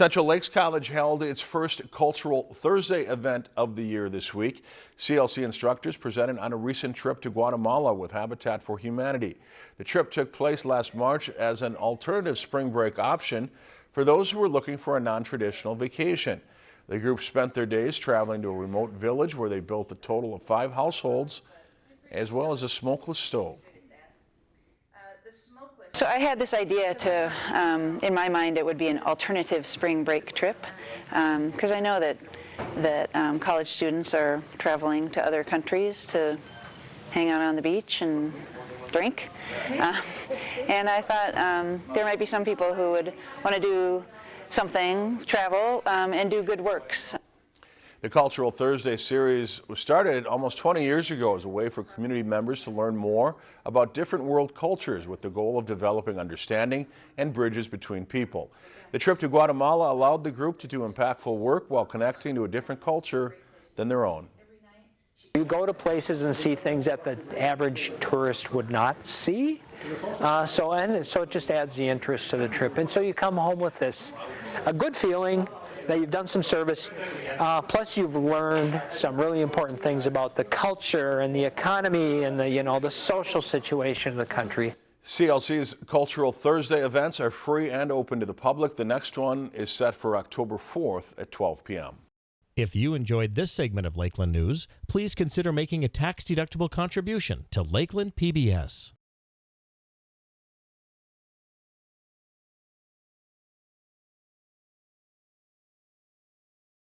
Central Lakes College held its first Cultural Thursday event of the year this week. CLC instructors presented on a recent trip to Guatemala with Habitat for Humanity. The trip took place last March as an alternative spring break option for those who were looking for a non-traditional vacation. The group spent their days traveling to a remote village where they built a total of five households as well as a smokeless stove. So I had this idea to, um, in my mind, it would be an alternative spring break trip, because um, I know that that um, college students are traveling to other countries to hang out on the beach and drink. Uh, and I thought um, there might be some people who would want to do something, travel, um, and do good works. The Cultural Thursday series was started almost 20 years ago as a way for community members to learn more about different world cultures with the goal of developing understanding and bridges between people. The trip to Guatemala allowed the group to do impactful work while connecting to a different culture than their own. You go to places and see things that the average tourist would not see. Uh, so and so it just adds the interest to the trip. And so you come home with this, a good feeling, that you've done some service, uh, plus you've learned some really important things about the culture and the economy and the, you know, the social situation of the country. CLC's Cultural Thursday events are free and open to the public. The next one is set for October 4th at 12 p.m. If you enjoyed this segment of Lakeland News, please consider making a tax-deductible contribution to Lakeland PBS.